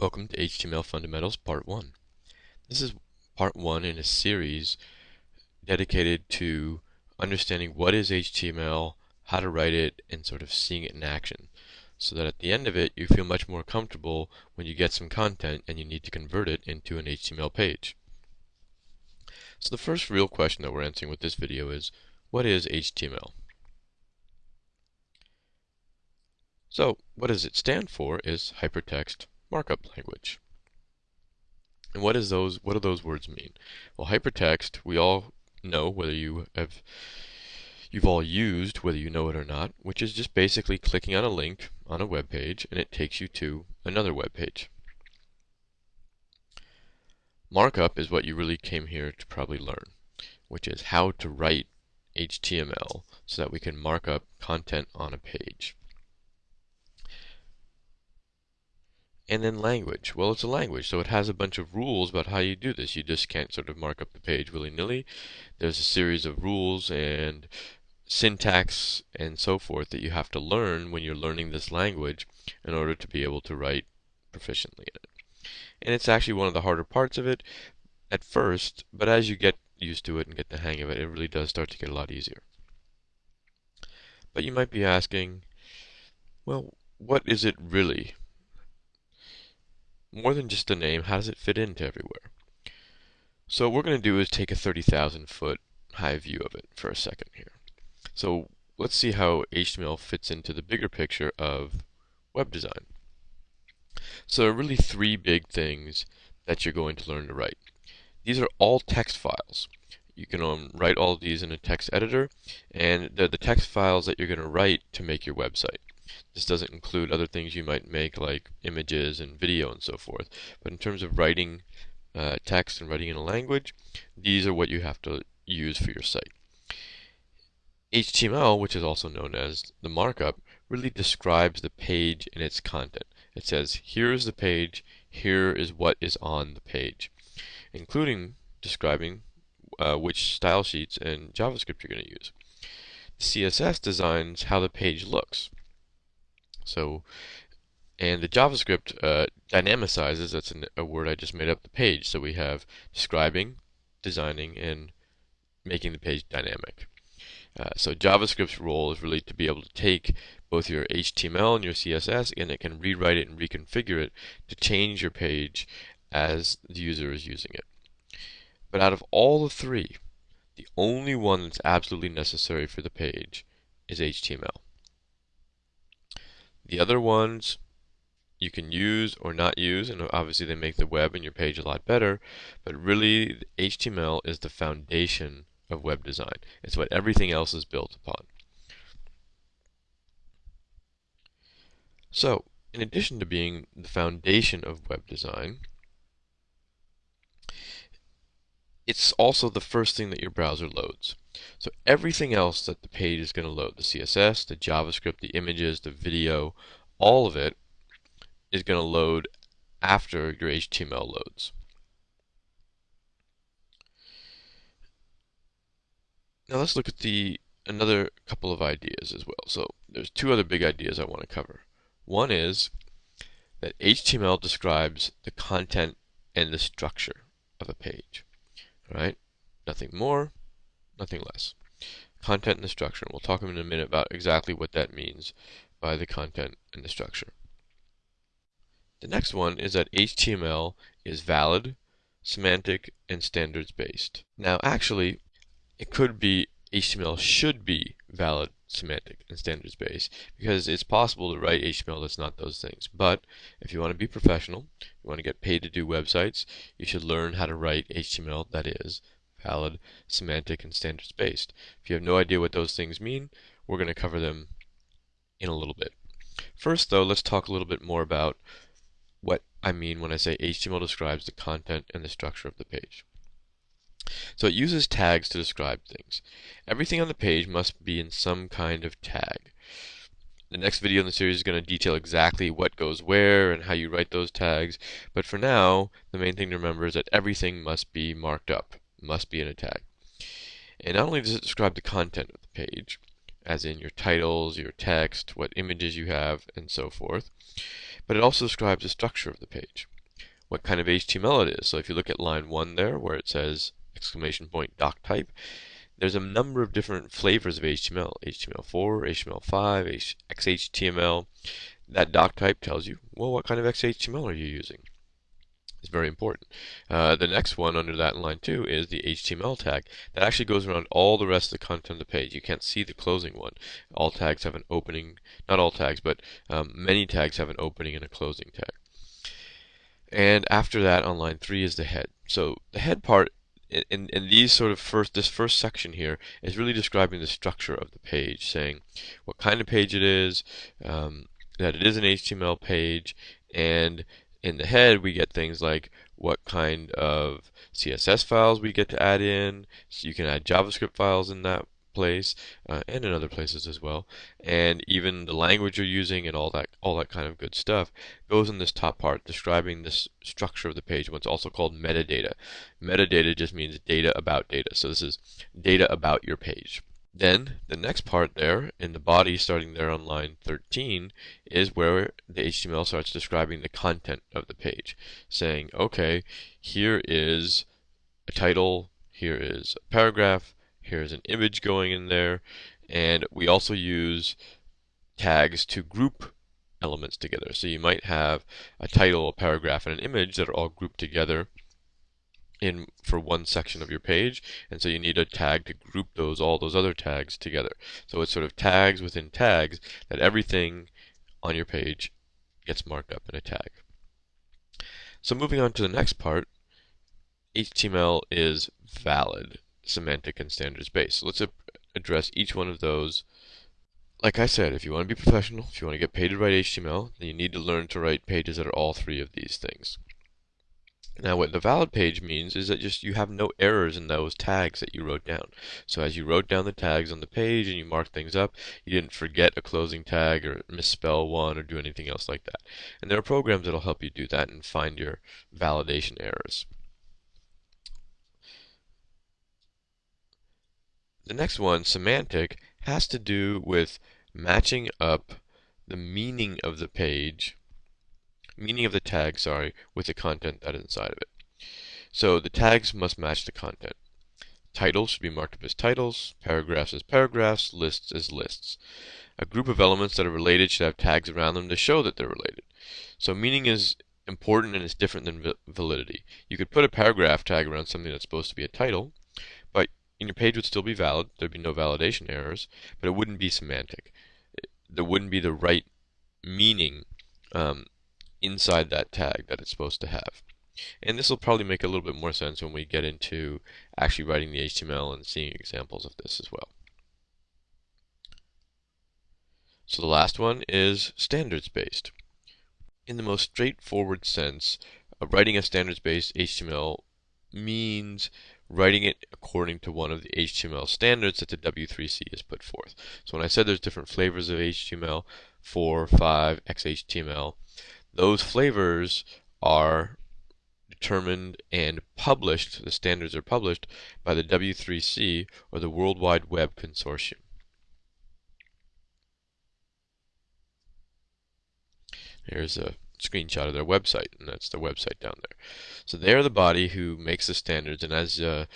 Welcome to HTML Fundamentals Part 1. This is part 1 in a series dedicated to understanding what is HTML, how to write it, and sort of seeing it in action. So that at the end of it, you feel much more comfortable when you get some content and you need to convert it into an HTML page. So the first real question that we're answering with this video is, what is HTML? So, what does it stand for is Hypertext markup language. And what is those what do those words mean? Well, hypertext, we all know whether you have you've all used whether you know it or not, which is just basically clicking on a link on a web page and it takes you to another web page. Markup is what you really came here to probably learn, which is how to write HTML so that we can mark up content on a page. And then language. Well, it's a language, so it has a bunch of rules about how you do this. You just can't sort of mark up the page willy-nilly. There's a series of rules and syntax and so forth that you have to learn when you're learning this language in order to be able to write proficiently in it. And it's actually one of the harder parts of it at first, but as you get used to it and get the hang of it, it really does start to get a lot easier. But you might be asking, well, what is it really? More than just a name, how does it fit into everywhere? So what we're going to do is take a 30,000 foot high view of it for a second here. So let's see how HTML fits into the bigger picture of web design. So there are really three big things that you're going to learn to write. These are all text files. You can um, write all of these in a text editor, and they're the text files that you're going to write to make your website. This doesn't include other things you might make like images and video and so forth. But in terms of writing uh, text and writing in a language, these are what you have to use for your site. HTML, which is also known as the markup, really describes the page and its content. It says, here is the page, here is what is on the page, including describing uh, which style sheets and JavaScript you're going to use. CSS designs how the page looks. So, and the JavaScript uh, dynamicizes, that's an, a word I just made up, the page. So we have describing, designing, and making the page dynamic. Uh, so JavaScript's role is really to be able to take both your HTML and your CSS and it can rewrite it and reconfigure it to change your page as the user is using it. But out of all the three, the only one that's absolutely necessary for the page is HTML. The other ones you can use or not use, and obviously they make the web and your page a lot better, but really HTML is the foundation of web design. It's what everything else is built upon. So, in addition to being the foundation of web design, it's also the first thing that your browser loads. So everything else that the page is going to load, the CSS, the JavaScript, the images, the video, all of it is going to load after your HTML loads. Now let's look at the another couple of ideas as well. So there's two other big ideas I want to cover. One is that HTML describes the content and the structure of a page. Right? Nothing more, nothing less. Content and the structure. We'll talk in a minute about exactly what that means by the content and the structure. The next one is that HTML is valid, semantic, and standards based. Now actually, it could be HTML should be valid, semantic, and standards based because it's possible to write HTML that's not those things. But if you want to be professional, you want to get paid to do websites, you should learn how to write HTML that is valid, semantic, and standards based. If you have no idea what those things mean, we're going to cover them in a little bit. First, though, let's talk a little bit more about what I mean when I say HTML describes the content and the structure of the page. So it uses tags to describe things. Everything on the page must be in some kind of tag. The next video in the series is going to detail exactly what goes where and how you write those tags, but for now, the main thing to remember is that everything must be marked up must be an attack. And not only does it describe the content of the page, as in your titles, your text, what images you have, and so forth, but it also describes the structure of the page, what kind of HTML it is. So if you look at line 1 there, where it says exclamation point doc type, there's a number of different flavors of HTML, HTML4, HTML5, XHTML. That doc type tells you, well, what kind of XHTML are you using? It's very important. Uh, the next one under that in line 2 is the HTML tag. That actually goes around all the rest of the content of the page. You can't see the closing one. All tags have an opening, not all tags, but um, many tags have an opening and a closing tag. And after that on line 3 is the head. So the head part in, in these sort of first this first section here is really describing the structure of the page, saying what kind of page it is, um, that it is an HTML page, and in the head, we get things like what kind of CSS files we get to add in. So you can add JavaScript files in that place uh, and in other places as well. And even the language you're using and all that all that kind of good stuff goes in this top part describing this structure of the page. What's also called metadata. Metadata just means data about data. So this is data about your page. Then the next part there in the body starting there on line 13 is where the HTML starts describing the content of the page saying okay here is a title here is a paragraph here's an image going in there and we also use tags to group elements together. So you might have a title a paragraph and an image that are all grouped together in for one section of your page and so you need a tag to group those all those other tags together. So it's sort of tags within tags that everything on your page gets marked up in a tag. So moving on to the next part HTML is valid semantic and standards based. So let's address each one of those. Like I said, if you want to be professional, if you want to get paid to write HTML, then you need to learn to write pages that are all three of these things. Now what the valid page means is that just you have no errors in those tags that you wrote down. So as you wrote down the tags on the page and you marked things up, you didn't forget a closing tag or misspell one or do anything else like that. And there are programs that'll help you do that and find your validation errors. The next one, semantic, has to do with matching up the meaning of the page meaning of the tag, sorry, with the content that is inside of it. So the tags must match the content. Titles should be marked up as titles, paragraphs as paragraphs, lists as lists. A group of elements that are related should have tags around them to show that they're related. So meaning is important and it's different than validity. You could put a paragraph tag around something that's supposed to be a title, but your page would still be valid, there'd be no validation errors, but it wouldn't be semantic. There wouldn't be the right meaning um, inside that tag that it's supposed to have. And this will probably make a little bit more sense when we get into actually writing the HTML and seeing examples of this as well. So the last one is standards-based. In the most straightforward sense, uh, writing a standards-based HTML means writing it according to one of the HTML standards that the W3C has put forth. So when I said there's different flavors of HTML, 4, 5, XHTML, those flavors are determined and published, the standards are published by the W3C or the World Wide Web Consortium. Here's a screenshot of their website, and that's their website down there. So they're the body who makes the standards, and as a,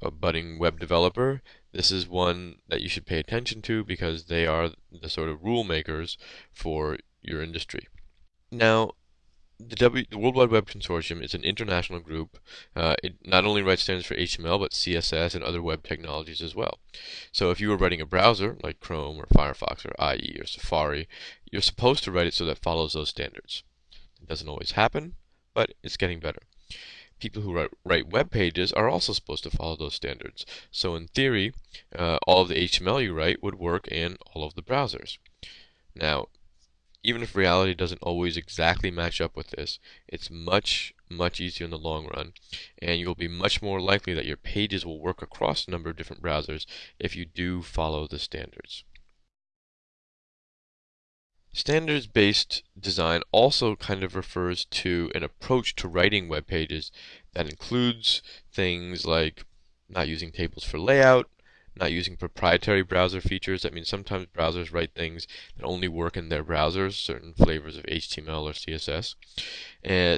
a budding web developer, this is one that you should pay attention to because they are the sort of rule makers for your industry. Now, the, w, the World Wide Web Consortium is an international group. Uh, it not only writes standards for HTML, but CSS and other web technologies as well. So if you were writing a browser, like Chrome or Firefox or IE or Safari, you're supposed to write it so that follows those standards. It doesn't always happen, but it's getting better. People who write, write web pages are also supposed to follow those standards. So in theory, uh, all of the HTML you write would work in all of the browsers. Now, even if reality doesn't always exactly match up with this, it's much, much easier in the long run, and you'll be much more likely that your pages will work across a number of different browsers if you do follow the standards. Standards-based design also kind of refers to an approach to writing web pages that includes things like not using tables for layout, not using proprietary browser features. That means sometimes browsers write things that only work in their browsers, certain flavors of HTML or CSS.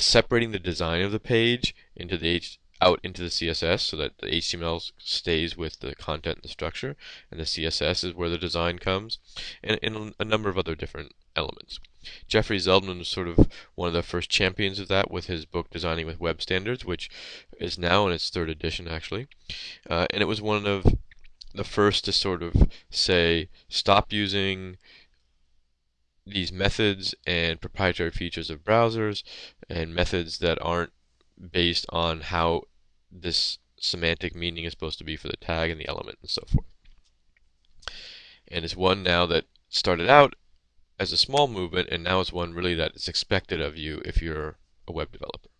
Separating the design of the page into the H out into the CSS so that the HTML stays with the content and the structure, and the CSS is where the design comes, and, and a number of other different elements. Jeffrey Zeldman was sort of one of the first champions of that with his book Designing with Web Standards, which is now in its third edition actually. Uh, and it was one of the first to sort of say stop using these methods and proprietary features of browsers and methods that aren't based on how this semantic meaning is supposed to be for the tag and the element and so forth. And it's one now that started out as a small movement, and now it's one really that is expected of you if you're a web developer.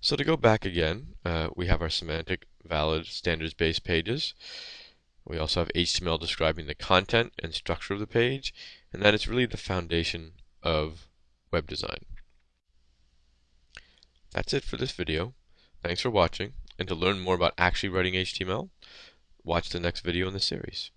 So to go back again, uh, we have our semantic valid standards-based pages. We also have HTML describing the content and structure of the page, and that is really the foundation of web design. That's it for this video. Thanks for watching, and to learn more about actually writing HTML, watch the next video in the series.